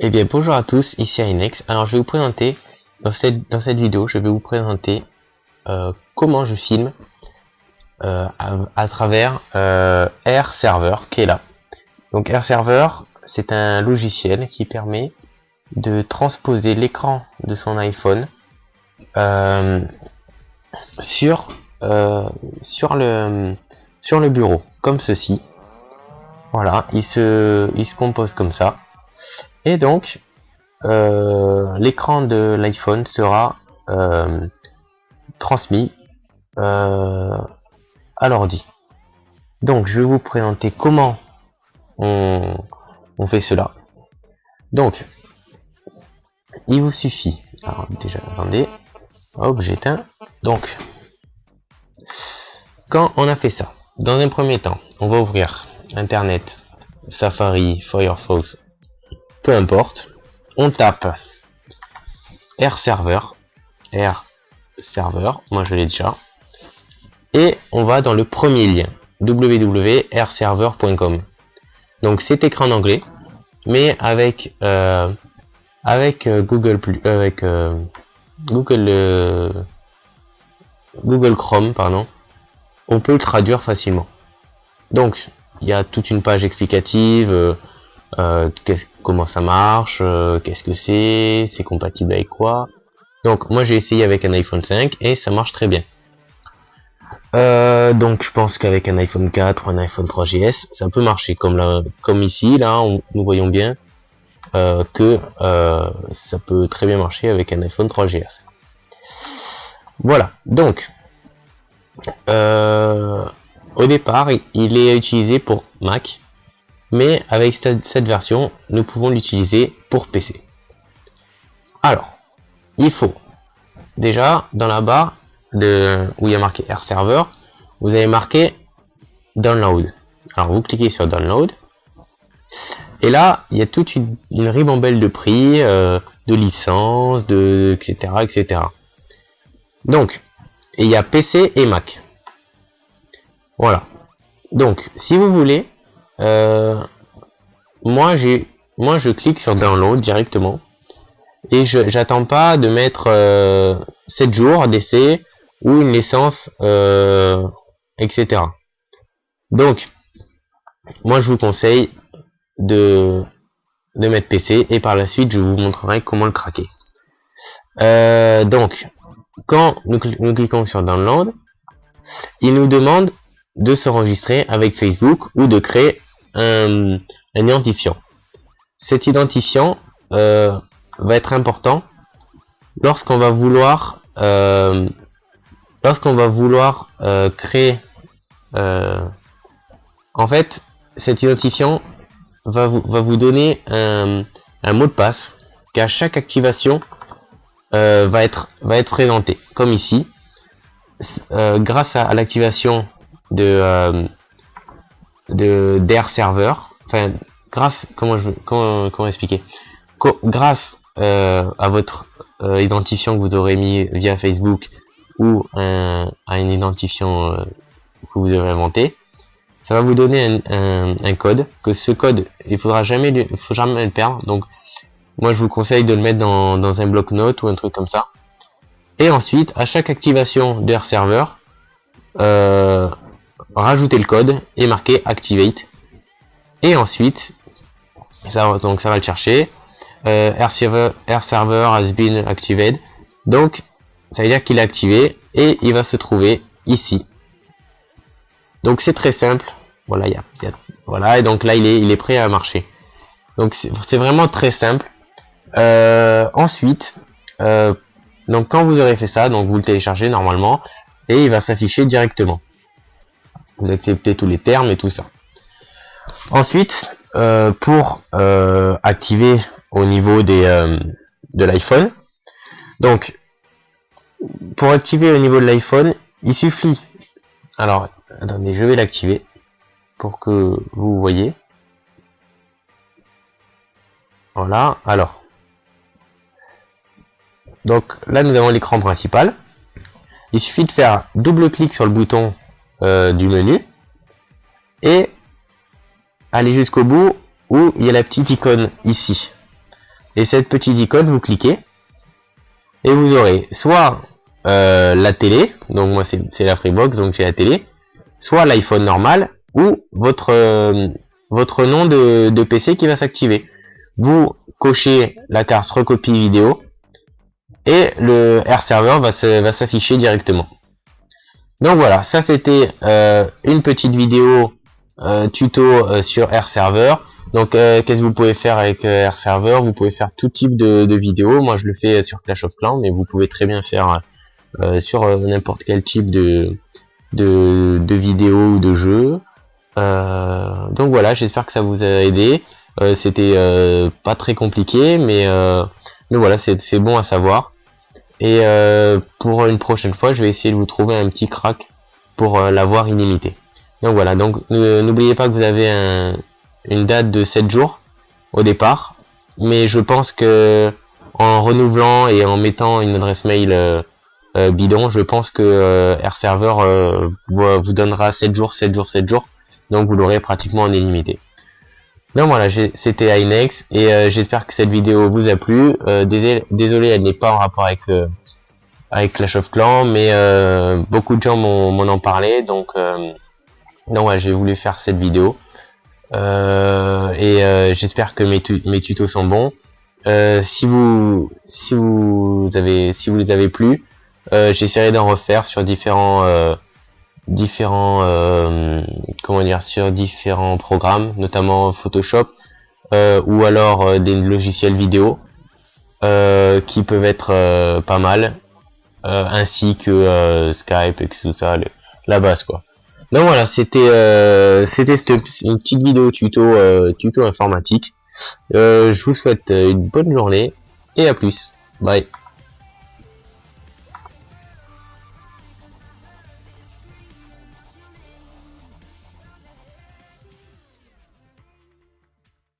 Eh bien bonjour à tous, ici Inex. Alors je vais vous présenter, dans cette, dans cette vidéo, je vais vous présenter euh, comment je filme euh, à, travers euh, Air Server qui est là. Donc Air Server, c'est un logiciel qui permet de transposer l'écran de son iPhone sur, sur, le, sur le bureau, comme ceci. Voilà, il se, il se compose comme ça. Donc, euh, l'écran de l'iPhone sera euh, transmis euh, à l'ordi. Donc, je vais vous présenter comment on, fait cela. Donc, il vous suffit. Alors, déjà, attendez. Hop, j'éteins. Donc, quand on a fait ça, dans un premier temps, on va ouvrir Internet, Safari, Firefox, importe. On tape R server, R server, moi je l'ai déjà. Et on va dans le premier lien, www.rserver.com. Donc c'est écrit en anglais, mais avec euh, avec euh, Google plus avec euh, Google Google Chrome pardon, on peut le traduire facilement. Donc il y a toute une page explicative euh, comment ça marche, euh, qu'est-ce que c'est, c'est compatible avec quoi. Donc moi j'ai essayé avec un iPhone 5 et ça marche très bien. Euh, donc je pense qu'avec un iPhone 4 ou un iPhone 3GS, ça peut marcher comme là, comme ici, là, nous voyons bien que ça peut très bien marcher avec un iPhone 3GS. Voilà, donc au départ, il est utilisé pour Mac, mais avec cette, version, nous pouvons l'utiliser pour PC. Alors, il faut déjà dans la barre de où il y a marqué Air Server, vous avez marqué Download. Alors vous cliquez sur Download et là il y a toute une, ribambelle de prix, euh, de licences, de etc etc. Donc il y a PC et Mac. Voilà. Donc si vous voulez euh, moi, moi, je clique sur download directement et je j'attends pas de mettre 7 euh, jours d'essai ou une licence, euh, etc. Donc, moi, je vous conseille de de mettre PC et par la suite, je vous montrerai comment le craquer. donc, quand nous, nous cliquons sur download, il nous demande de s'enregistrer avec Facebook ou de créer un, identifiant. Cet identifiant euh, va être important lorsqu'on va vouloir euh, lorsqu'on va vouloir euh, créer en fait cet identifiant va vous, va vous donner un, mot de passe qui à chaque activation va être va être présenté comme ici grâce à l'activation de de d'air server. Enfin grâce comment je comment, comment expliquer? Grâce euh, à votre euh, identifiant que vous aurez mis via Facebook ou un, à un identifiant euh, que vous aurez inventé ça va vous donner un, un, code que ce code il faudra jamais il faut jamais le perdre. Donc moi je vous conseille de le mettre dans, dans un bloc-notes ou un truc comme ça. Et ensuite à chaque activation d'air server euh, rajouter le code et marquer activate. Et ensuite ça donc ça va le chercher. Euh, air, server, air server has been activated. Donc ça veut dire qu'il est activé et il va se trouver ici. Donc c'est très simple. Voilà il y, a, voilà et donc là il est il est prêt à marcher. Donc c'est vraiment très simple. Euh, ensuite euh, donc quand vous aurez fait ça donc vous le téléchargez normalement et il va s'afficher directement vous acceptez tous les termes et tout ça. Ensuite, euh, pour euh, activer au niveau des, euh, de l'iPhone, donc pour activer au niveau de l'iPhone, il suffit. Alors, attendez, je vais l'activer pour que vous voyez. Voilà, alors. Donc là, nous avons l'écran principal. Il suffit de faire double clic sur le bouton euh, du menu et aller jusqu'au bout où il y a la petite icône ici. et cette petite icône, vous cliquez, et vous aurez soit euh, la télé, donc moi c'est la Freebox, donc j'ai la télé, soit l'iPhone normal, ou votre, euh, votre nom de, PC qui va s'activer. Vous cochez la carte recopie vidéo, et le R server va s'afficher directement. Donc voilà, ça c'était euh, une petite vidéo euh, tuto euh, sur R server. Donc qu'est-ce que vous pouvez faire avec R server Vous pouvez faire tout type de, vidéos. Moi je le fais sur Clash of Clans, mais vous pouvez très bien faire sur n'importe quel type de, de, vidéo ou de jeu. donc voilà, j'espère que ça vous a aidé. C'était pas très compliqué, mais voilà, c'est bon à savoir. Et euh, pour une prochaine fois, je vais essayer de vous trouver un petit crack pour euh, l'avoir illimité. Donc voilà, donc n'oubliez pas que vous avez une date de 7 jours au départ. Mais je pense que en renouvelant et en mettant une adresse mail euh, bidon, je pense que RServer vous donnera 7 jours, 7 jours, 7 jours. Donc vous l'aurez pratiquement en illimité. Donc voilà, c'était Inex et euh, j'espère que cette vidéo vous a plu. Euh, désolé, elle n'est pas en rapport avec euh, avec Clash of Clans, mais beaucoup de gens m'en ont parlé, donc donc voilà, j'ai voulu faire cette vidéo et j'espère que mes, mes tutos sont bons. si vous si vous avez si vous les avez plu, j'essaierai d'en refaire sur différents différents euh, comment dire sur différents programmes notamment Photoshop euh, ou alors euh, des logiciels vidéo qui peuvent être pas mal ainsi que Skype et tout ça la base quoi. Donc voilà c'était c'était une petite vidéo tuto tuto informatique. Je vous souhaite une bonne journée et à plus. Bye